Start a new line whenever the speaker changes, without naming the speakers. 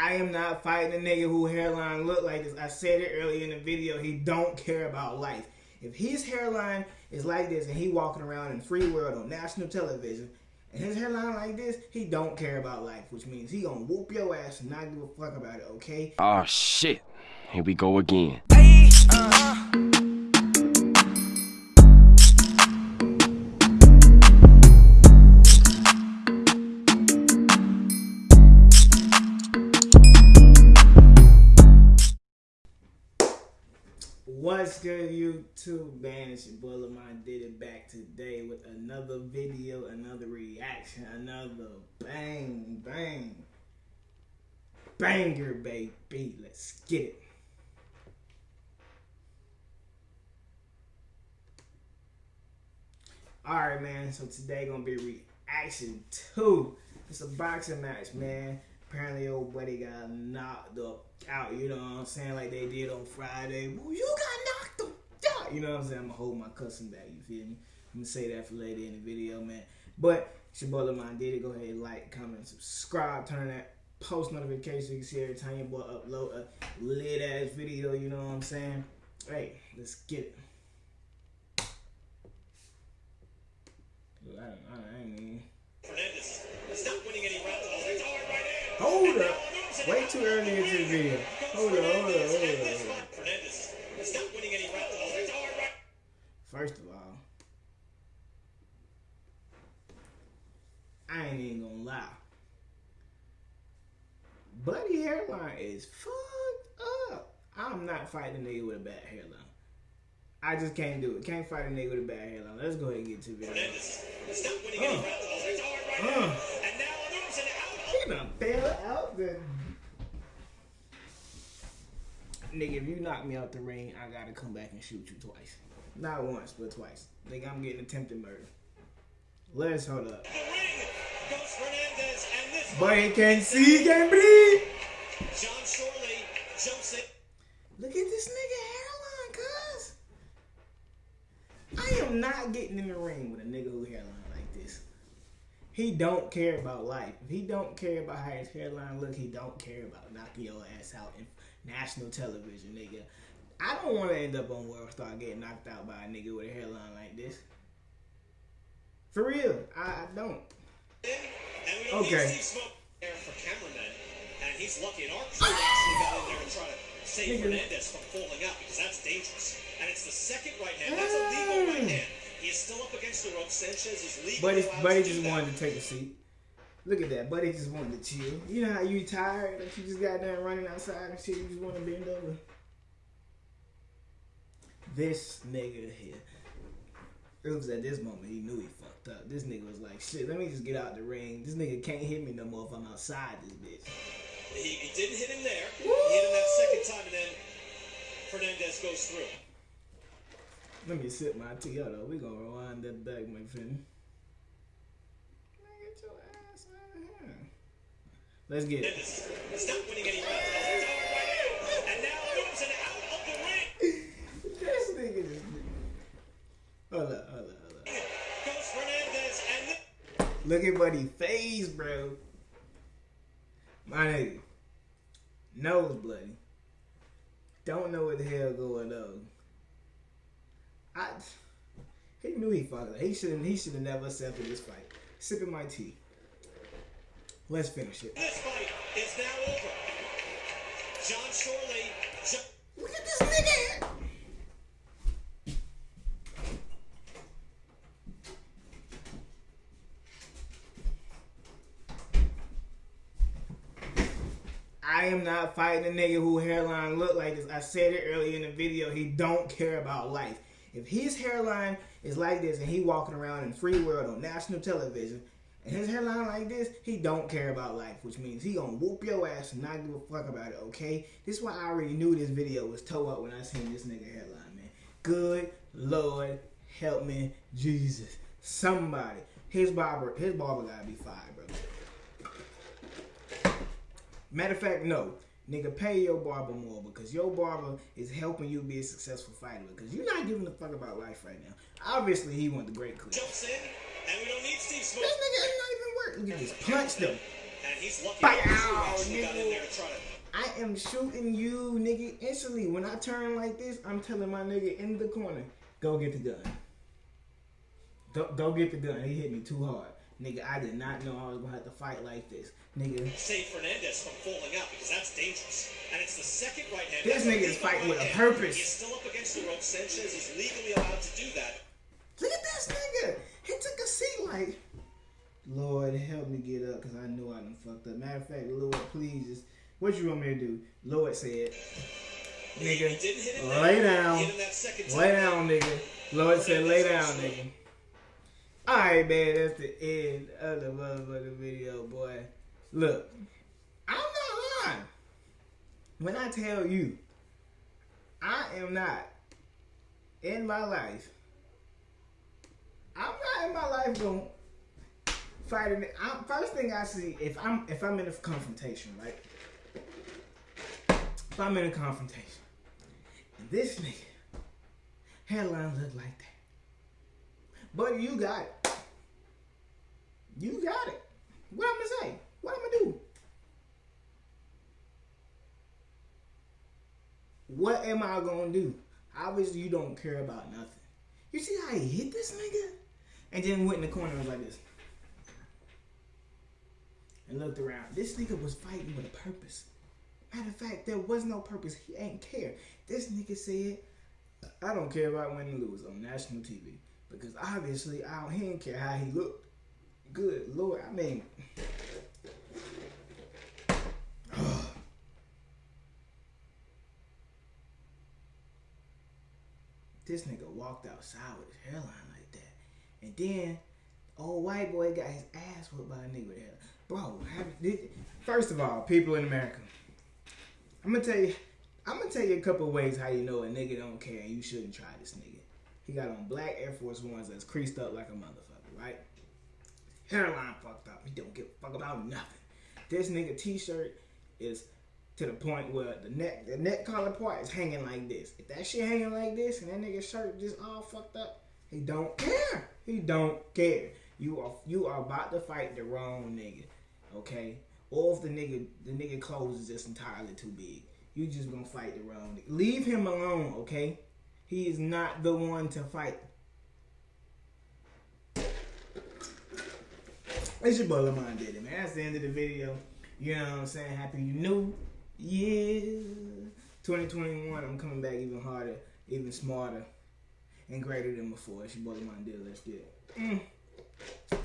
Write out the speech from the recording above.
I am not fighting a nigga who hairline look like this. I said it earlier in the video. He don't care about life. If his hairline is like this and he walking around in free world on national television and his hairline like this, he don't care about life, which means he gonna whoop your ass and not give a fuck about it, okay?
Oh shit. Here we go again.
Uh, What's good, YouTube, man? It's your boy did it back today with another video, another reaction, another bang, bang, banger, baby. Let's get it. All right, man. So today gonna be reaction to it's a boxing match, man. Apparently, old buddy got knocked up out. You know what I'm saying? Like they did on Friday. Well, you got knocked up out. You know what I'm saying? I'm gonna hold my cussing back. You feel me? I'm gonna say that for later in the video, man. But it's your boy Lamont did it. Go ahead, like, comment, subscribe, turn that post notification so you can see every time your boy upload a lit ass video. You know what I'm saying? Hey, let's get it. I, I ain't even.
Fernandez is not winning any rounds.
Hold up. Way too early into the video. Hold up, hold up, hold up, hold up.
Fernandez is not winning any rounds.
First of all, I ain't even gonna lie. Buddy hairline is fucked up. I'm not fighting a nigga with a bad hairline. I just can't do it. Can't fight a nigga with a bad hairline. Let's go ahead and get to the video.
Fernandez is not winning any
Uh. Uh.
And now Anderson out.
He done fell out the. Nigga, if you knock me out the ring, I gotta come back and shoot you twice. Not once, but twice. Nigga, I'm getting attempted murder. Let's hold up.
The ring goes Fernandez and this
But he can't see, he can't breathe.
John Shorley jumps in.
Look at this nigga hairline, cuz. I am not getting in the ring with a nigga who hairline like this. He don't care about life. If he don't care about how his hairline look, he don't care about knocking your ass out in national television, nigga. I don't want to end up on World Star getting knocked out by a nigga with a hairline like this. For real, I, I don't.
And we
Okay.
need Smoke there for cameramen. And he's lucky. And our crew actually got in there and tried to save. Fernandez from falling out because that's dangerous. And it's the second right hand. That's a legal right
Mm.
hand. He is still up against the rope. Sanchez is
Buddy,
allowed
Buddy just wanted to take a seat. Look at that. Buddy just wanted to chill. You know how you tired, like you just got done running outside and shit, you just want to bend over. This nigga here. It was at this moment he knew he fucked up. This nigga was like, shit, let me just get out the ring. This nigga can't hit me no more if I'm outside this bitch.
He, he didn't hit him there. He hit him that second time, and then Fernandez goes through.
Let me sip my tea. Hold on, we gonna rewind that back, my friend. Man, get your of
the ring.
This nigga just. Hold up, hold up, hold up.
Goes Fernandez, and
Look at Buddy face, bro. My nigga. Nose bloody. Don't know what the hell going on. I he knew he fucked up. He should he should have never accepted this fight. Sipping my tea. Let's finish it.
this fight is now over. John Shorley. ju-
Look at this nigga. I am not fighting a nigga who hairline look like this. I said it earlier in the video. He don't care about life. If his hairline is like this and he walking around in free world on national television and his headline like this, he don't care about life, which means he gonna whoop your ass and not give a fuck about it, okay? This is why I already knew this video was toe up when I seen this nigga headline, man. Good Lord, help me, Jesus. Somebody. His barber, his barber gotta be fired, bro. Matter of fact, no. Nigga, pay your barber more because your barber is helping you be a successful fighter because you're not giving a fuck about life right now. Obviously, he want the great clip.
jumps in, and we don't need Steve Smoger.
This nigga ain't not even work. Look at this. Punched him.
And he's lucky
Bow,
that got
nigga.
in there to try to
I am shooting you, nigga, instantly. When I turn like this, I'm telling my nigga in the corner, go get the gun. Go, go get the gun. He hit me too hard. Nigga, I did not know I was gonna have to fight like this. Nigga,
save Fernandez from falling out because that's dangerous. And it's the second right hand.
This nigga is fighting with a purpose.
He's still up against the rope. Sanchez is legally allowed to do that.
look at this nigga. He took a seat like, Lord, help me get up because I know I done fucked up. Matter of fact, Lord, please, just, what you want me to do? Lord said,
He
nigga,
didn't hit him
lay down.
Hit him that second time.
Lay down, nigga. Lord said, lay down, nigga. Alright, man, that's the end of the motherfucking video, boy. Look, I'm not lying. When I tell you, I am not in my life. I'm not in my life going fighting. I'm, first thing I see, if I'm if I'm in a confrontation, right? If I'm in a confrontation, and this nigga hairline look like that. But you got it. You got it. What I'm gonna say? What I'm gonna do? What am I gonna do? Obviously, you don't care about nothing. You see how he hit this nigga? And then went in the corner and was like this. And looked around. This nigga was fighting with a purpose. Matter of fact, there was no purpose. He ain't care. This nigga said, I don't care about winning or lose on national TV. Because obviously, I don't, he didn't care how he looked. Good Lord, I mean. this nigga walked outside with his hairline like that. And then, old white boy got his ass whipped by a nigga with hair. Bro, first of all, people in America, I'm gonna tell you, I'm gonna tell you a couple ways how you know a nigga don't care and you shouldn't try this nigga. He got on black Air Force Ones that's creased up like a motherfucker, right? Hairline fucked up. He don't give a fuck about nothing. This nigga t-shirt is to the point where the neck the neck collar part is hanging like this. If that shit hanging like this and that nigga shirt just all fucked up, he don't care. He don't care. You are you are about to fight the wrong nigga, okay? Or if the nigga the nigga clothes is just entirely too big, you just gonna fight the wrong nigga. Leave him alone, okay? He is not the one to fight. It's your boy Lamont did it, man. That's the end of the video. You know what I'm saying? Happy New Year. 2021, I'm coming back even harder, even smarter, and greater than before. It's your boy Lamont did. Let's get it. Mm.